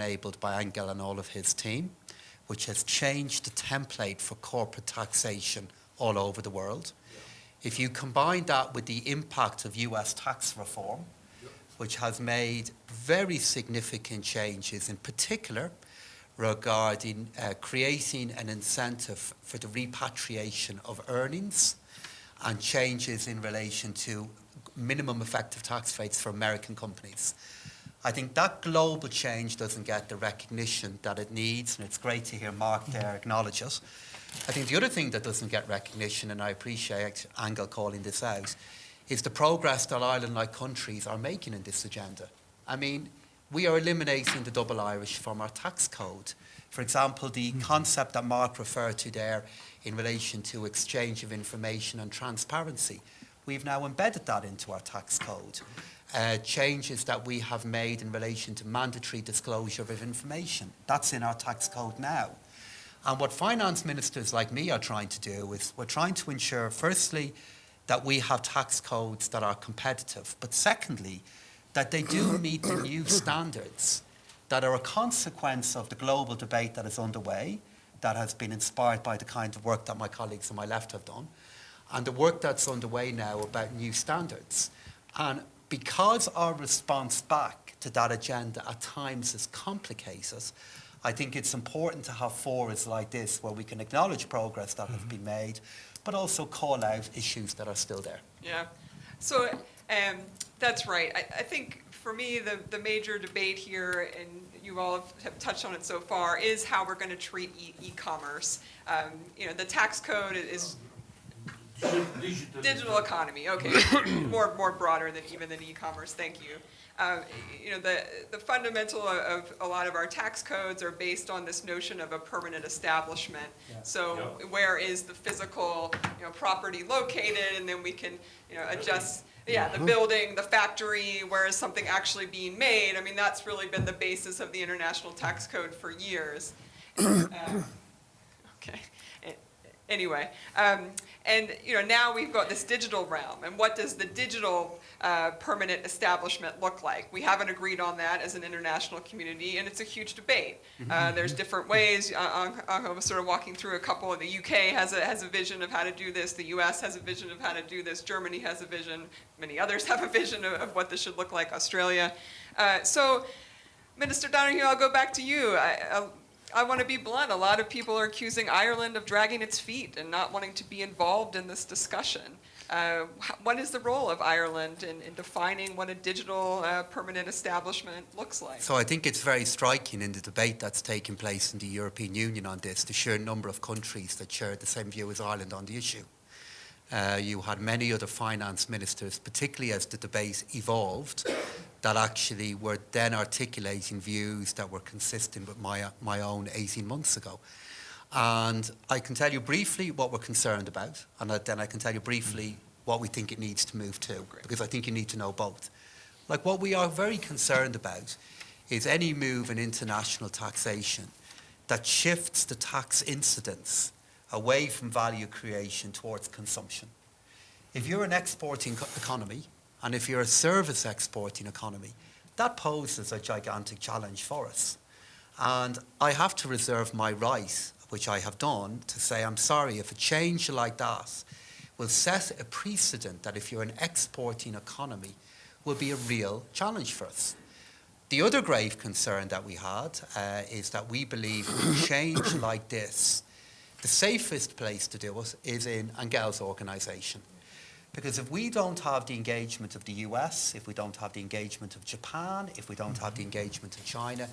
enabled by Angel and all of his team, which has changed the template for corporate taxation all over the world. If you combine that with the impact of US tax reform, which has made very significant changes, in particular regarding uh, creating an incentive for the repatriation of earnings and changes in relation to minimum effective tax rates for American companies. I think that global change doesn't get the recognition that it needs, and it's great to hear Mark there acknowledge it. I think the other thing that doesn't get recognition, and I appreciate Angel calling this out, is the progress that Ireland-like countries are making in this agenda. I mean, we are eliminating the double Irish from our tax code. For example, the mm-hmm. concept that Mark referred to there in relation to exchange of information and transparency, we've now embedded that into our tax code. Uh, changes that we have made in relation to mandatory disclosure of information, that's in our tax code now. And what finance ministers like me are trying to do is we're trying to ensure, firstly, that we have tax codes that are competitive, but secondly, that they do meet the new standards that are a consequence of the global debate that is underway, that has been inspired by the kind of work that my colleagues on my left have done, and the work that's underway now about new standards. And because our response back to that agenda at times is complicated, I think it's important to have forums like this where we can acknowledge progress that mm -hmm. has been made, but also call out issues that are still there. Yeah. So um, that's right. I, I, think for me, the, the major debate here, and you all have touched on it so far, is how we're going to treat e-commerce. E um, you know, the tax code is digital economy. Okay, more more broader than even than e-commerce. Thank you. Uh, you know, the, the fundamental of a lot of our tax codes are based on this notion of a permanent establishment. Yeah. So where is the physical, you know, property located, and then we can, you know, adjust, yeah, the building, the factory, where is something actually being made? I mean, that's really been the basis of the International Tax Code for years. Uh, okay. Anyway, um, and you know now we've got this digital realm, and what does the digital uh, permanent establishment look like? We haven't agreed on that as an international community, and it's a huge debate. Uh, mm-hmm. there's different ways. Uh, I was sort of walking through a couple. The UK has a has a vision of how to do this. The US has a vision of how to do this. Germany has a vision. Many others have a vision of, of what this should look like. Australia. Uh, so. Minister Donohoe, I'll go back to you. I, I want to be blunt. A lot of people are accusing Ireland of dragging its feet and not wanting to be involved in this discussion. Uh, what is the role of Ireland in, in defining what a digital uh, permanent establishment looks like? So I think it's very striking in the debate that's taking place in the European Union on this, the sheer number of countries that share the same view as Ireland on the issue. Uh, you had many other finance ministers, particularly as the debate evolved, that actually were then articulating views that were consistent with my, my own 18 months ago. And I can tell you briefly what we're concerned about, and then I can tell you briefly what we think it needs to move to, because I think you need to know both. Like what we are very concerned about is any move in international taxation that shifts the tax incidence away from value creation towards consumption. If you're an exporting economy, and if you're a service exporting economy, that poses a gigantic challenge for us. And I have to reserve my right, which I have done, to say I'm sorry if a change like that will set a precedent that if you're an exporting economy will be a real challenge for us. The other grave concern that we had uh, is that we believe change like this, the safest place to do it is in Angel's organisation. Because if we don't have the engagement of the US, if we don't have the engagement of Japan, if we don't have the mm-hmm. engagement of China,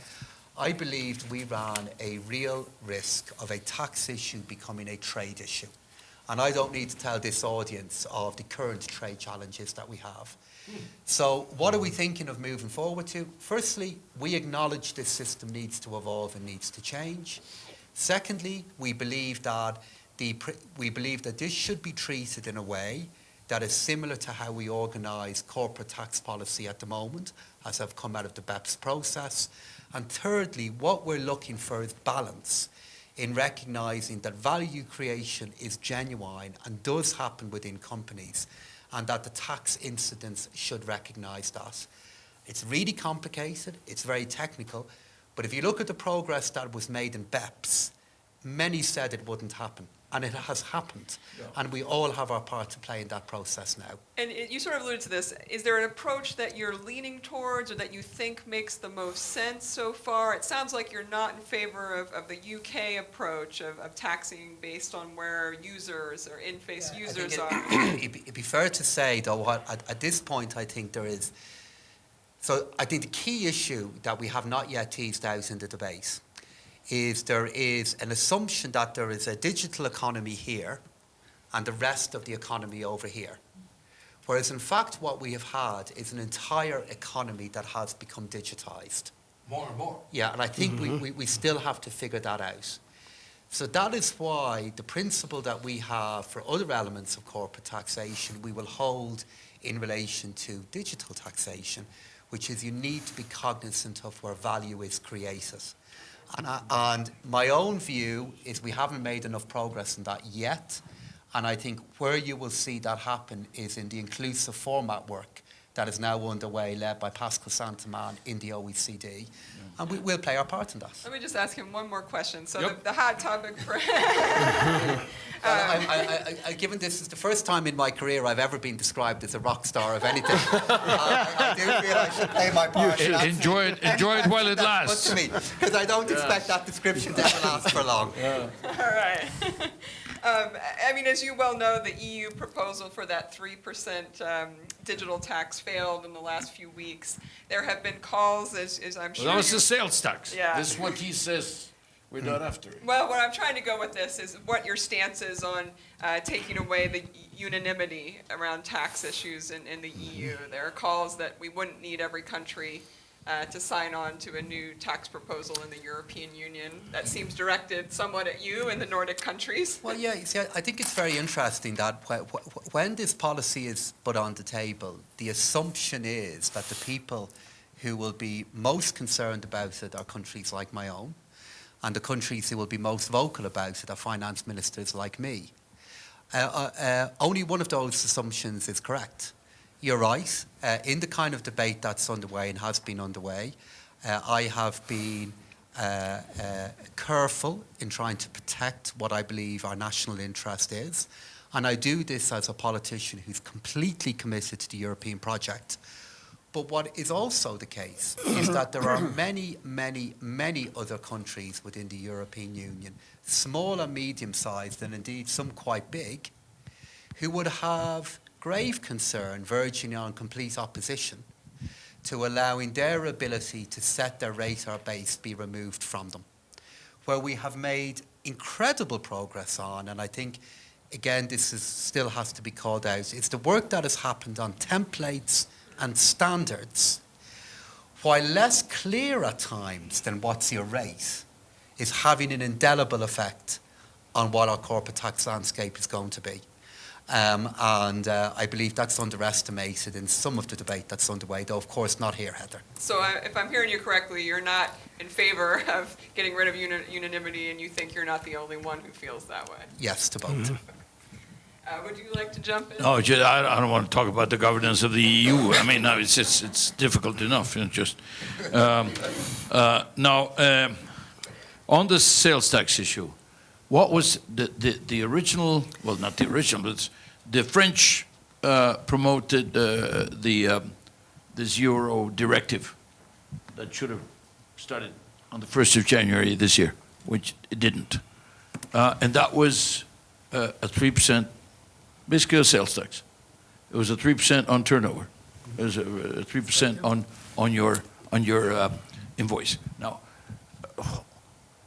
I believed we ran a real risk of a tax issue becoming a trade issue. And I don't need to tell this audience of the current trade challenges that we have. Hmm. So what are we thinking of moving forward to? Firstly, we acknowledge this system needs to evolve and needs to change. Secondly, we believe that the, we believe that this should be treated in a way that is similar to how we organise corporate tax policy at the moment, as have come out of the BEPS process. And thirdly, what we're looking for is balance in recognising that value creation is genuine and does happen within companies, and that the tax incidence should recognise that. It's really complicated, it's very technical, But if you look at the progress that was made in BEPS, many said it wouldn't happen. And it has happened. And we all have our part to play in that process now. And it- you sort of alluded to this. Is there an approach that you're leaning towards or that you think makes the most sense so far? It sounds like you're not in favor of, of the UK approach of, of taxing based on where users or in-face I think users it- are. It'd be, it'd be fair to say, though, what, at, at this point, I think there is. So I think the key issue that we have not yet teased out in the debate is there is an assumption that there is a digital economy here and the rest of the economy over here. Whereas, in fact, what we have had is an entire economy that has become digitized. More and more. Yeah, and I think we, mm-hmm. we, we still have to figure that out. So that is why the principle that we have for other elements of corporate taxation, we will hold in relation to digital taxation, which is you need to be cognizant of where value is created. And, I, and my own view is we haven't made enough progress in that yet. And I think where you will see that happen is in the inclusive format work that is now underway, led by Pascal Saint-Amans in the OECD. And we will play our part in that. Let me just ask him one more question. So Yep. the, the hot topic for, I, uh, I, I, I, given this is the first time in my career I've ever been described as a rock star of anything, I, I do feel I should play my part. in that. Enjoy it, enjoy it while it lasts. good me, because I don't expect that description to ever last for long. All right. Um, I mean, as you well know, the EU proposal for that 3% um, digital tax failed in the last few weeks. There have been calls, as, as I'm Well, sure that was the sales tax. Yeah. This is what he says we're not after. Well, what I'm trying to go with this is what your stance is on uh, taking away the unanimity around tax issues in, in the EU. There are calls that we wouldn't need every country uh, to sign on to a new tax proposal in the European Union. That seems directed somewhat at you and the Nordic countries. Well, yeah, you see, I think it's very interesting that wh- wh- when this policy is put on the table, the assumption is that the people who will be most concerned about it are countries like my own, and the countries who will be most vocal about it are finance ministers like me. Uh, uh, uh, only one of those assumptions is correct. You're right. Uh, in the kind of debate that's underway and has been underway, uh, I have been uh, uh, careful in trying to protect what I believe our national interest is. And I do this as a politician who's completely committed to the European project. But what is also the case is that there are many, many, many other countries within the European Union, small and medium sized, and indeed some quite big, who would have grave concern, verging on complete opposition, to allowing their ability to set their rate or base be removed from them. Where we have made incredible progress on, and I think, again, this is, still has to be called out, is the work that has happened on templates and standards, while less clear at times than what's your rate, is having an indelible effect on what our corporate tax landscape is going to be. Um, and uh, I believe that's underestimated in some of the debate that's underway, though, of course, not here, Heather. So I- if I'm hearing you correctly, you're not in favor of getting rid of uni- unanimity, and you think you're not the only one who feels that way. Yes to both. Uh, Would you like to jump in? No, ju- I, I don't want to talk about the governance of the EU. I mean, no, it's, it's, it's difficult enough, you know, just. Um, uh, now, um, on the sales tax issue, what was the, the, the original, well, not the original, but the French uh, promoted uh, the, um, Euro directive that should have started on the 1st of January this year, which it didn't. Uh, and that was uh, a 3% basically a sales tax. It was a three percent on turnover. It was a three percent on on your on your uh, invoice. Now,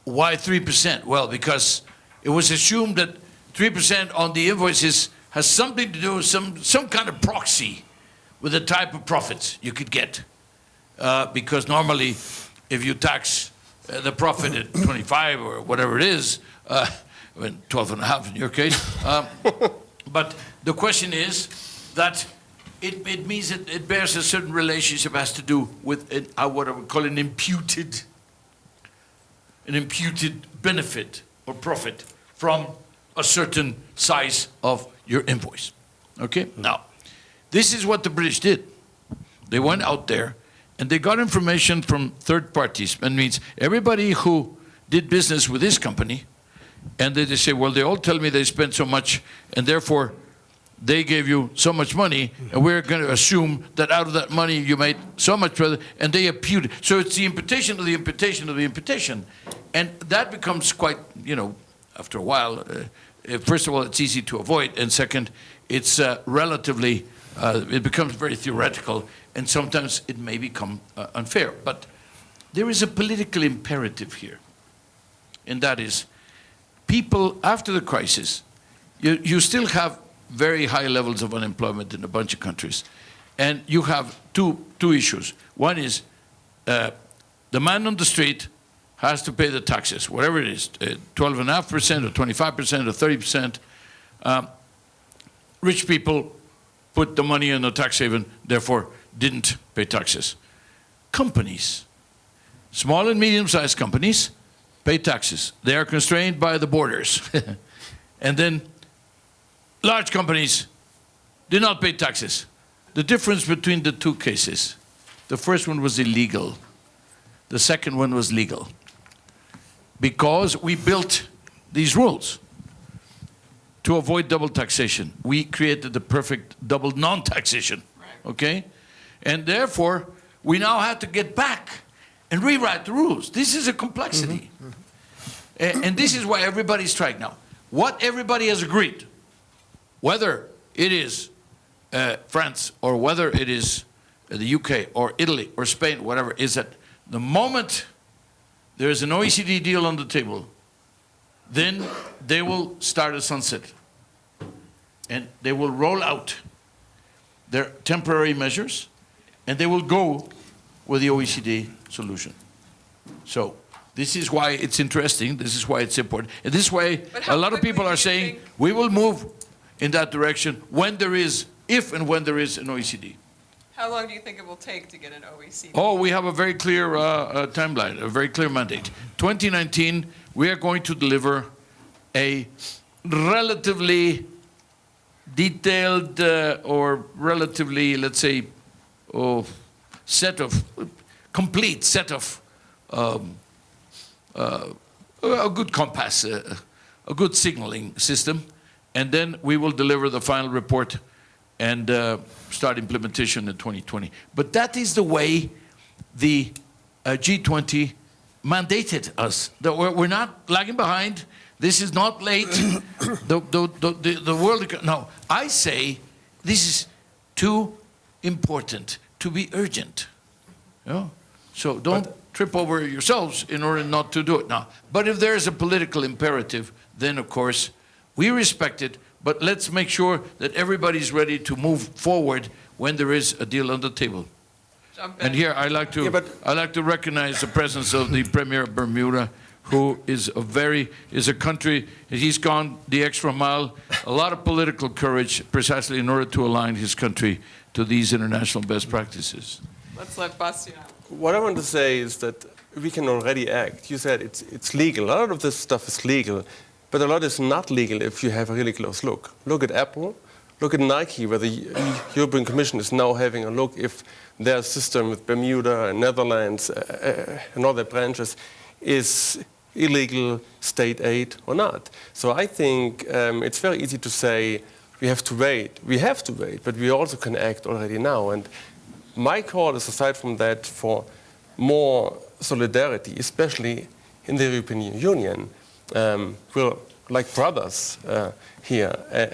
why three percent? Well, because it was assumed that three percent on the invoices has something to do with some some kind of proxy with the type of profits you could get. Uh, because normally, if you tax uh, the profit at 25 or whatever it is, uh, well, 12 and a half in your case. Um, but the question is that it, it means that it bears a certain relationship has to do with an, uh, what I would call an imputed, an imputed benefit profit from a certain size of your invoice. Okay? Now, this is what the British did. They went out there and they got information from third parties. That means everybody who did business with this company, and they, say, well, they all tell me they spent so much, and therefore they gave you so much money, and we're going to assume that out of that money you made so much further, and they imputed. So it's the imputation of the imputation of the imputation. And that becomes quite, you know, after a while, uh, uh, first of all, it's easy to avoid, and second, it's uh, relatively, uh, it becomes very theoretical, and sometimes it may become uh, unfair. But there is a political imperative here, and that is people after the crisis, you, you still have very high levels of unemployment in a bunch of countries. And you have two, two issues. One is uh, the man on the street has to pay the taxes, whatever it is, uh, 12.5% or 25% or 30%. Um, rich people put the money in a tax haven, therefore didn't pay taxes. Companies, small and medium-sized companies, pay taxes. They are constrained by the borders. and then large companies did not pay taxes. The difference between the two cases, the first one was illegal. The second one was legal. Because we built these rules to avoid double taxation. We created the perfect double non-taxation, okay? And therefore, we now have to get back and rewrite the rules. This is a complexity. A- And this is why everybody's trying now. What everybody has agreed, whether it is uh, France or whether it is uh, the UK or Italy or Spain, whatever, is that the moment there is an OECD deal on the table, then they will start a sunset. And they will roll out their temporary measures, and they will go with the OECD solution. So this is why it's interesting, this is why it's important, and this is why But how a lot of people are saying, we will move in that direction when there is, if and when there is an OECD. How long do you think it will take to get an OECD? Oh, we have a very clear uh, uh, timeline, a very clear mandate. 2019, we are going to deliver a relatively detailed uh, or relatively, let's say, oh, set of, complete set of um, uh, a good compass, uh, a good signaling system, and then we will deliver the final report and uh, start implementation in 2020. But that is the way the uh, G20 mandated us. That we're, we're not lagging behind. This is not late. the, the, the, the, world. No, I say this is too important to be urgent. You know? So don't trip over yourselves in order not to do it now. But if there is a political imperative, then of course we respect it, but let's make sure that everybody's ready to move forward when there is a deal on the table. And here I like to Yeah, I like to recognize the presence of the Premier of Bermuda, who is a very is a country. He's gone the extra mile. A lot of political courage, precisely in order to align his country to these international best practices. Let's let Bastian. What I want to say is that we can already act. You said it's, it's legal. A lot of this stuff is legal, but a lot is not legal if you have a really close look. Look at Apple, look at Nike, where the European Commission is now having a look if their system with Bermuda and Netherlands uh, uh, and other branches is illegal state aid or not. So I think um, it's very easy to say we have to wait. We have to wait, but we also can act already now. And my call is, aside from that, for more solidarity, especially in the European Union. Um, we're like brothers uh, here. Uh,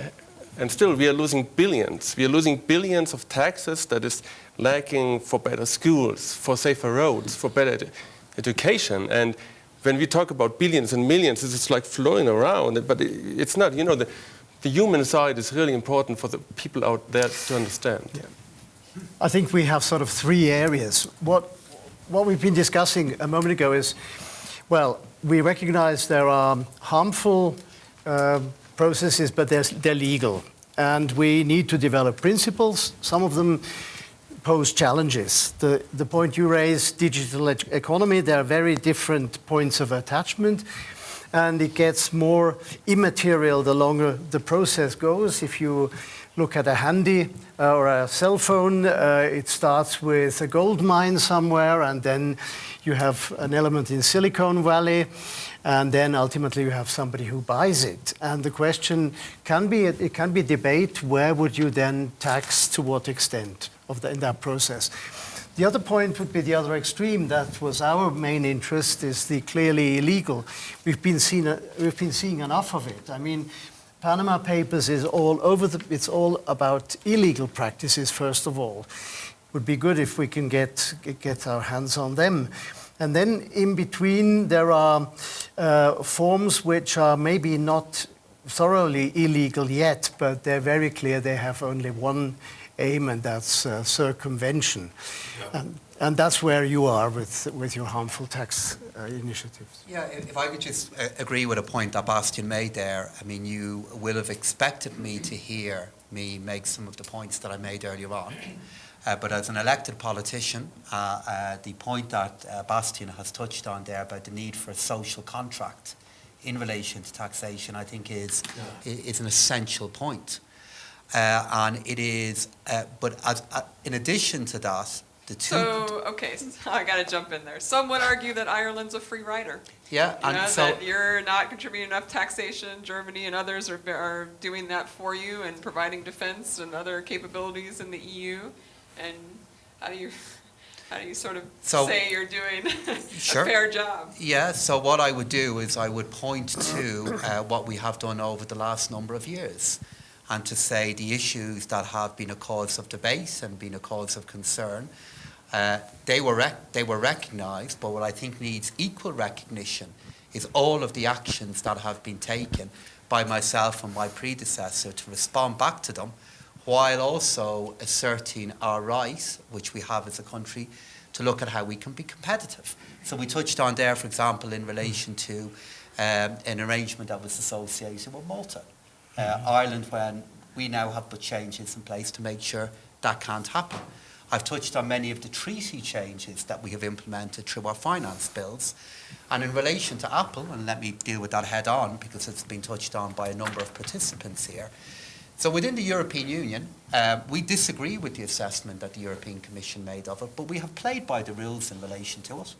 and still, we are losing billions. We are losing billions of taxes that is lacking for better schools, for safer roads, for better edu- education. And when we talk about billions and millions, it's like flowing around, but it- it's not. You know, the, the human side is really important for the people out there to understand. I think we have sort of three areas. What, what we've been discussing a moment ago is, well, we recognize there are harmful um processes, but they're, they're legal. And we need to develop principles. Some of them pose challenges. The, the point you raised, digital ec- economy, there are very different points of attachment. and it gets more immaterial the longer the process goes. If you look at a handy uh, or a cell phone, uh, it starts with a gold mine somewhere, and then you have an element in Silicon Valley, and then ultimately you have somebody who buys it. And the question can be, it can be debate, where would you then tax, to what extent of the, in that process? The other point would be the other extreme. That was our main interest, is the clearly illegal. We've been, seen, uh, we've been seeing enough of it. I mean, Panama Papers is all over the, it's all about illegal practices, first of all. Would be good if we can get, get our hands on them. And then in between, there are uh, forms which are maybe not thoroughly illegal yet, but they're very clear they have only one aim, and that's uh, circumvention. And, and that's where you are with, with your harmful tax uh, initiatives. Yeah, if if I could just uh, agree with a point that Bastian made there. I mean, you will have expected me to hear me make some of the points that I made earlier on. Uh, but as an elected politician, uh, uh, the point that uh, Bastian has touched on there about the need for a social contract in relation to taxation, I think is, i- is an essential point. Uh, and it is, uh, but as, uh, in addition to that, the two. So, okay, so I gotta jump in there. Some would argue that Ireland's a free rider. yeah, You and know, so. that you're not contributing enough taxation. Germany and others are, are doing that for you and providing defense and other capabilities in the EU. And how do you, how do you sort of So- say you're doing a Sure. fair job? Yeah, so what I would do is I would point to uh, what we have done over the last number of years and to say the issues that have been a cause of debate and been a cause of concern, uh, they, were they were recognised, but what I think needs equal recognition is all of the actions that have been taken by myself and my predecessor to respond back to them while also asserting our right, which we have as a country, to look at how we can be competitive. So we touched on there, for example, in relation to um, an arrangement that was associated with Malta. Uh, Ireland, when we now have put changes in place to make sure that can't happen. I've touched on many of the treaty changes that we have implemented through our finance bills. And in relation to Apple, and let me deal with that head on because it's been touched on by a number of participants here. So within the European Union, uh, we disagree with the assessment that the European Commission made of it, but we have played by the rules in relation to it.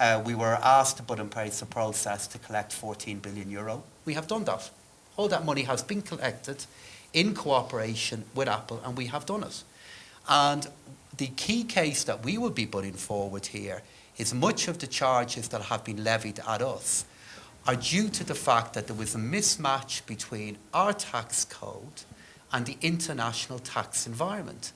Uh, we were asked to put in place a process to collect 14 billion euro. We have done that. All that money has been collected in cooperation with Apple, and we have done it. And the key case that we will be putting forward here is much of the charges that have been levied at us are due to the fact that there was a mismatch between our tax code and the international tax environment.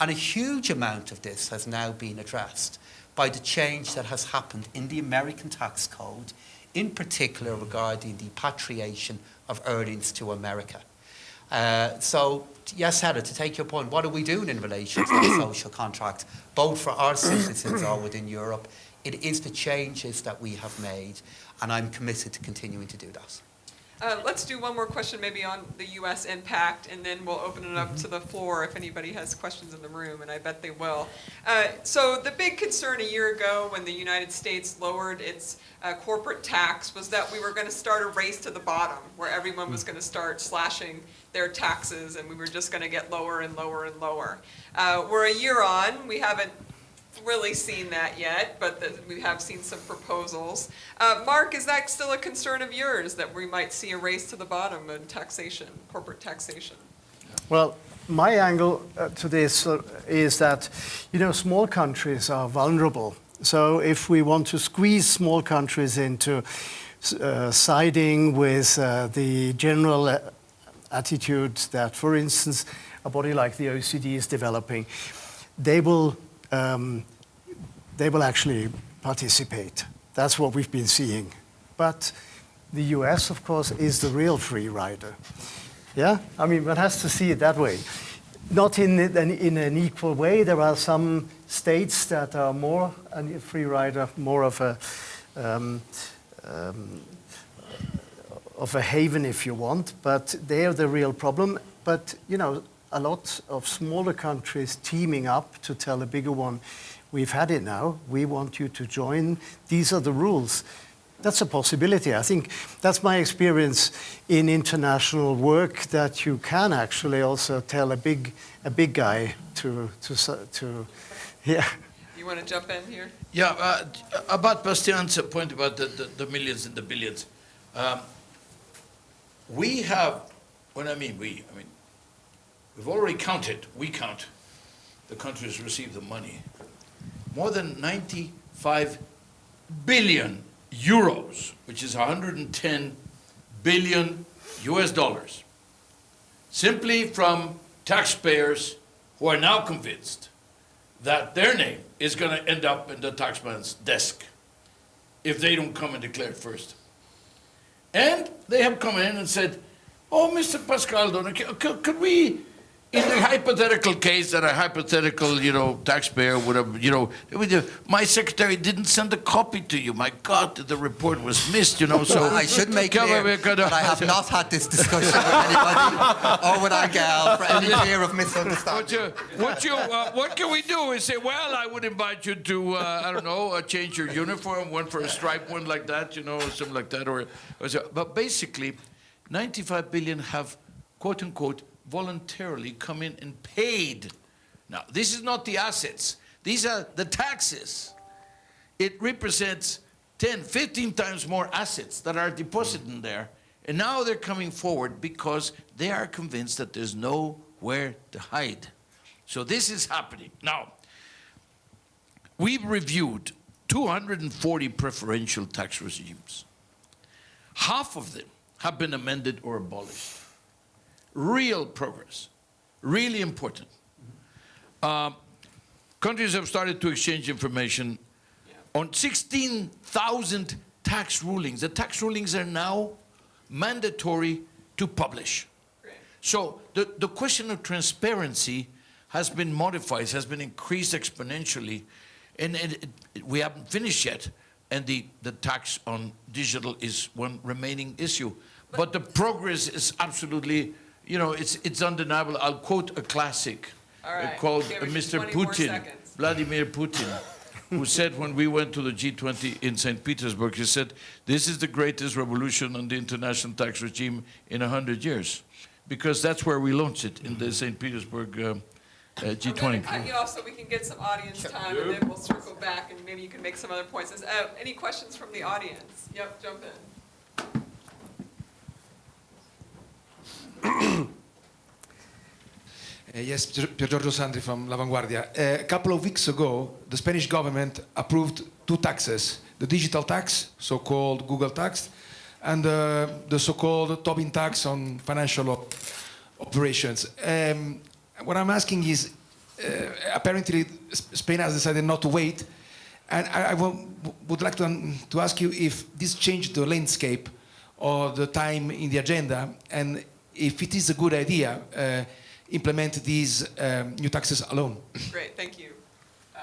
And a huge amount of this has now been addressed by the change that has happened in the American tax code, in particular regarding the patriation of earnings to America. Uh, so, yes, Heather, to take your point, what are we doing in relation to the social contract, both for our citizens or within Europe? It is the changes that we have made, and I'm committed to continuing to do that. Uh, let's do one more question maybe on the U.S. impact, and then we'll open it up to the floor if anybody has questions in the room, and I bet they will. Uh, so the big concern a year ago when the United States lowered its uh, corporate tax was that we were going to start a race to the bottom, where everyone was going to start slashing their taxes, and we were just going to get lower and lower and lower. Uh, we're a year on. We haven't really seen that yet, but the, we have seen some proposals. Uh, Mark, is that still a concern of yours that we might see a race to the bottom in taxation, corporate taxation? Well, my angle uh, to this uh, is that, you know, small countries are vulnerable. So if we want to squeeze small countries into uh, siding with uh, the general uh, attitude that, for instance, a body like the OECD is developing, they will, um, they will actually participate. That's what we've been seeing. But the US, of course, is the real free rider. Yeah, I mean, one has to see it that way. Not in, an, in an equal way. There are some states that are more a free rider, more of a um, um, of a haven, if you want. But they are the real problem. But you know, a lot of smaller countries teaming up to tell a bigger one, "We've had it now. We want you to join. These are the rules." that's a possibility. I think that's my experience in international work that you can actually also tell a big, a big guy to, to, to yeah. You want to jump in here? Yeah, uh, about Bastian's point about the, the, the millions and the billions. Um, we have, when I mean we, I mean, we've already counted, we count, the countries receive the money. More than 95 billion euros, which is 110 billion US dollars, simply from taxpayers who are now convinced that their name is going to end up in the taxman's desk if they don't come and declare it first. And they have come in and said, oh, Mr. C- could we, in the hypothetical case that a hypothetical, you know, taxpayer would have, you know, my secretary didn't send a copy to you. My God, the report was missed, you know, so. I should make clear on, we could- that I have not had this discussion with anybody or with Angel for any fear of What misunderstanding. you, what you, uh, what can we do? We say, well, I would invite you to, uh, I don't know, uh, change your uniform, one for a stripe, one like that, you know, or something like that, or, or so. But basically, 95 billion have, quote unquote, voluntarily come in and paid. Now, this is not the assets; these are the taxes. It represents 10, 15 times more assets that are deposited in there. And now they're coming forward because they are convinced that there's nowhere to hide. So this is happening. Now, we've reviewed 240 preferential tax regimes. Half of them have been amended or abolished. Real progress, really important. Um, countries have started to exchange information on 16,000 tax rulings. The tax rulings are now mandatory to publish. So the, the question of transparency has been modified, has been increased exponentially, and, and it, it- we haven't finished yet. And the, the tax on digital is one remaining issue. But the progress is absolutely, you know, it's, it's undeniable. I'll quote a classic uh, right. called Give uh, us Mr. Putin. Vladimir Putin, who said when we went to the G20 in St. Petersburg, he said, this is the greatest revolution on the international tax regime in 100 years. Because that's where we launched it, in the St. Petersburg um, uh, I'm going to cut G20. you off so we can get some audience time, and then we'll circle back, and maybe you can make some other points. Uh, Any questions from the audience? Yep, jump in. Uh, yes, Pier Giorgio Sandri from La Vanguardia. Uh, a couple of weeks ago, the Spanish government approved two taxes the digital tax, so called Google tax, and uh, the so called Tobin tax on financial op- operations. Um, what I'm asking is uh, apparently Spain has decided not to wait, and I, I would like to, to ask you if this changed the landscape or the time in the agenda, and if it is a good idea. Uh, implement these um, new taxes alone. Great, thank you. Uh,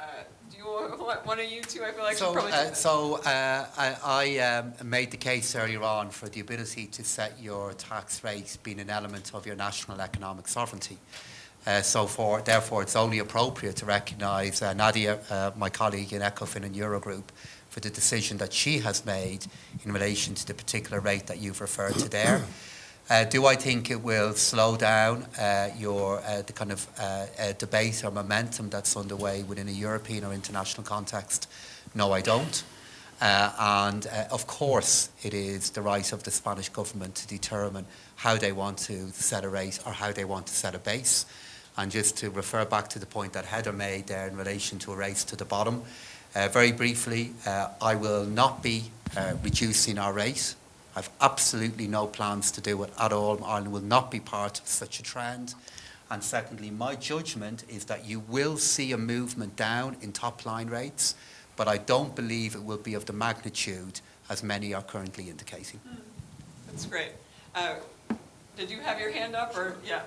Do you, want one of you two, I feel like should So, probably. uh, so uh, I, I um, made the case earlier on for the ability to set your tax rate being an element of your national economic sovereignty. Uh, so for, therefore, it's only appropriate to recognise uh, Nadia, uh, my colleague in ECOFIN and Eurogroup, for the decision that she has made in relation to the particular rate that you've referred to there. Uh, do I think it will slow down uh, your uh, the kind of uh, uh, debate or momentum that's underway within a European or international context? No, I don't. Uh, and of course, it is the right of the Spanish government to determine how they want to set a rate or how they want to set a base. And just to refer back to the point that Heather made there in relation to a race to the bottom, very briefly, I will not be reducing our rate. I've absolutely no plans to do it at all. Ireland will not be part of such a trend. And secondly, my judgment is that you will see a movement down in top line rates, but I don't believe it will be of the magnitude as many are currently indicating. That's great. Uh, Did you have your hand up, or, yeah?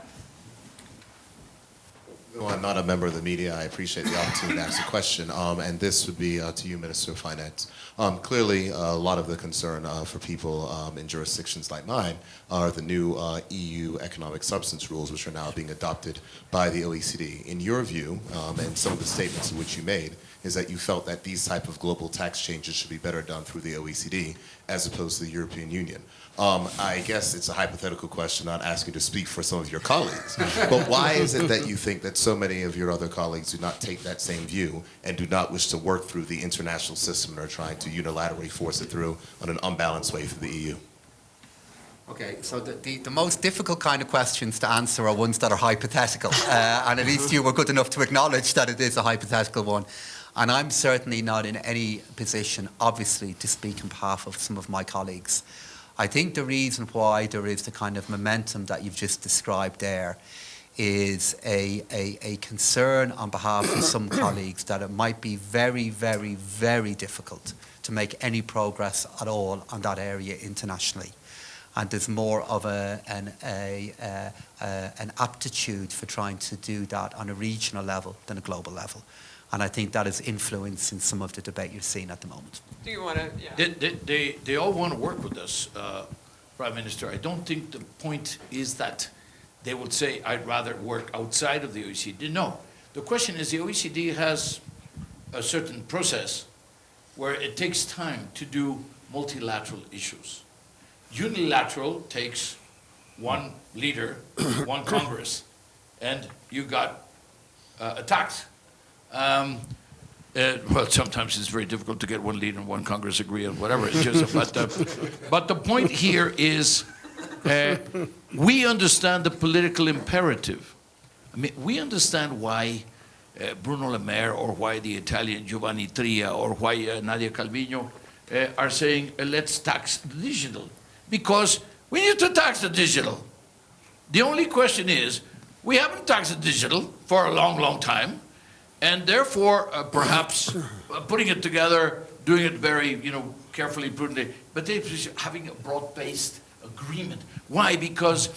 I'm not a member of the media, I appreciate the opportunity to ask a question, um, and this would be uh, to you, Minister of Finance. Um, clearly, a lot of the concern uh, for people um, in jurisdictions like mine are the new uh, EU economic substance rules, which are now being adopted by the OECD. In your view, um, and some of the statements which you made, is that you felt that these type of global tax changes should be better done through the OECD as opposed to the European Union. Um, I guess it's a hypothetical question, not asking you to speak for some of your colleagues. but why is it that you think that so many of your other colleagues do not take that same view and do not wish to work through the international system and are trying to unilaterally force it through on an unbalanced way through the EU? Okay, so the, the, the most difficult kind of questions to answer are ones that are hypothetical. Uh, and at least you were good enough to acknowledge that it is a hypothetical one. And I'm certainly not in any position, obviously, to speak on behalf of some of my colleagues. I think the reason why there is the kind of momentum that you've just described there is a, a, a concern on behalf of some colleagues that it might be very, very, very difficult to make any progress at all on that area internationally and there's more of a, an, a, uh, uh, an aptitude for trying to do that on a regional level than a global level. And I think that is influencing some of the debate you're seeing at the moment. Do you want to, yeah? They, they, they, they all want to work with us, uh, Prime Minister. I don't think the point is that they would say, I'd rather work outside of the OECD. No. The question is the OECD has a certain process where it takes time to do multilateral issues. Unilateral takes one leader, one Congress, and you got uh, a tax. Um, uh, well, sometimes it's very difficult to get one leader and one Congress agree on whatever. It's just, but, uh, but the point here is uh, we understand the political imperative. I mean, we understand why uh, Bruno Le Maire or why the Italian Giovanni Tria or why uh, Nadia Calviño uh, are saying, uh, let's tax the digital. Because we need to tax the digital. The only question is, we haven't taxed the digital for a long, long time. And therefore, uh, perhaps uh, putting it together, doing it very, you know, carefully, prudently, but having a broad-based agreement. Why? Because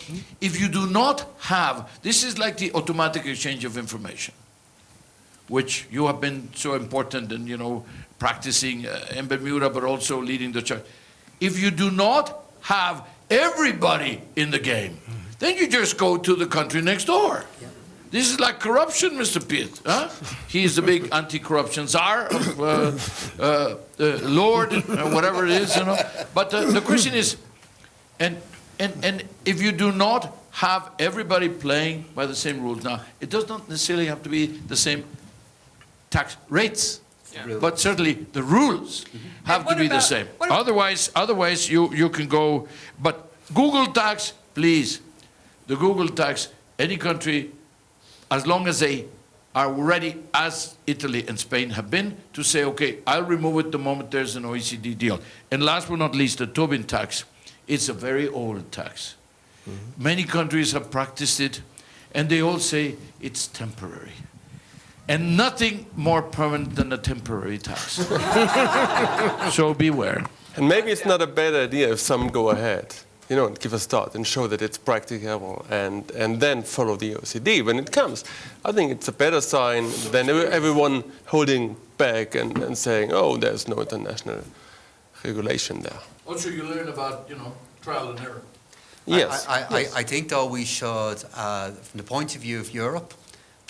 if you do not have, this is like the automatic exchange of information, which you have been so important in, you know, practicing uh, in Bermuda, but also leading the church. If you do not have everybody in the game, then you just go to the country next door. This is like corruption, Mr. Pieth. Huh? He is the big anti-corruption czar, of, uh, uh, uh, Lord, uh, whatever it is, you know. But uh, the question is, and, and, and if you do not have everybody playing by the same rules, now, it does not necessarily have to be the same tax rates, Yeah. but certainly the rules have to what be the same. Otherwise, otherwise you, you can go, but Google tax, please, the Google tax, any country, as long as they are ready, as Italy and Spain have been, to say, okay, I'll remove it the moment there's an OECD deal. And last but not least, the Tobin tax. It's a very old tax. Mm-hmm. Many countries have practiced it, and they all say it's temporary. And nothing more permanent than a temporary tax. so beware. And maybe it's not a bad idea if some go ahead, you know, give a start and show that it's practicable and, and then follow the OECD when it comes. I think it's a better sign than everyone holding back and, and saying, oh, there's no international regulation there. Also, you learn about, you know, trial and error. Yes. I, I, I, I think, though, we should, uh, from the point of view of Europe,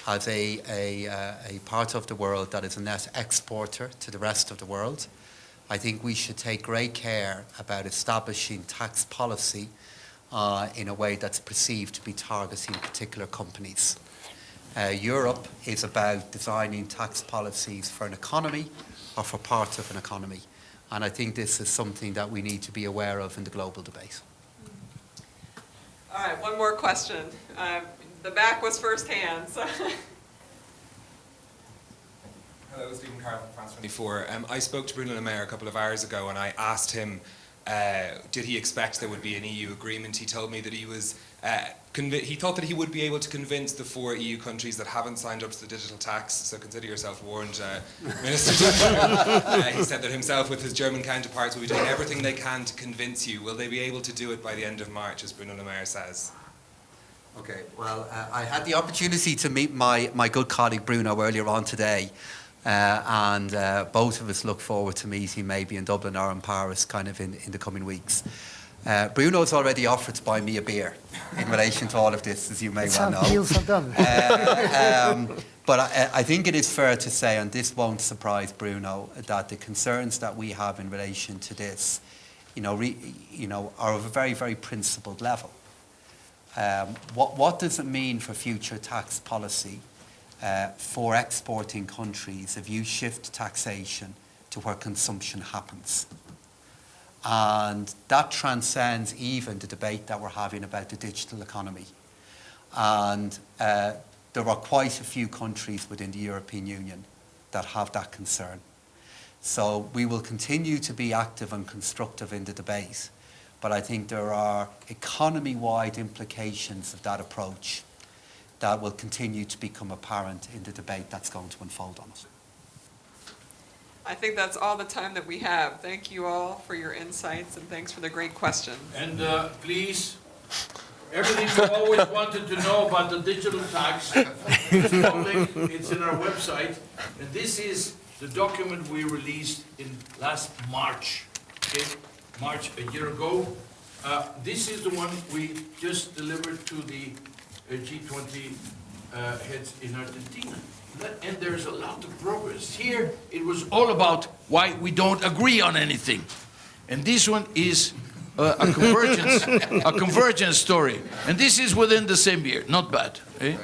as a, a, uh, a part of the world that is a net exporter to the rest of the world, I think we should take great care about establishing tax policy uh, in a way that's perceived to be targeting particular companies. Uh, Europe is about designing tax policies for an economy or for part of an economy. And I think this is something that we need to be aware of in the global debate. All right, one more question. Uh, The back was firsthand, so. Hello, Stephen France 24. Um, I spoke to Bruno Le Maire a couple of hours ago and I asked him, uh, did he expect there would be an EU agreement? He told me that he was, uh, he thought that he would be able to convince the four EU countries that haven't signed up to the digital tax, so consider yourself warned, uh, Minister. uh, he said that himself with his German counterparts will be doing everything they can to convince you. Will they be able to do it by the end of March, as Bruno Le Maire says? Okay, well, uh, I had the opportunity to meet my, my good colleague Bruno earlier on today, uh, and uh, both of us look forward to meeting maybe in Dublin or in Paris kind of in, in the coming weeks. Uh, Bruno's already offered to buy me a beer in relation to all of this, as you may well know. deals are done. Uh, um, But I, I think it is fair to say, and this won't surprise Bruno, that the concerns that we have in relation to this, you know, re, you know are of a very, very principled level. Um, what, what does it mean for future tax policy uh, for exporting countries if you shift taxation to where consumption happens? And that transcends even the debate that we're having about the digital economy. And uh, there are quite a few countries within the European Union that have that concern. So we will continue to be active and constructive in the debate, but I think there are economy-wide implications of that approach that will continue to become apparent in the debate that's going to unfold on us. I think that's all the time that we have. Thank you all for your insights and thanks for the great questions. And uh, please, everything you always wanted to know about the digital tax, it's public, it's in our website. And this is the document we released in last March, okay? March, a year ago. Uh, This is the one we just delivered to the G20 uh, heads in Argentina. And there's a lot of progress. Here, it was all about why we don't agree on anything. And this one is uh, a convergence, a convergence story. And this is within the same year, not bad. eh?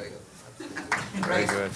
Very good.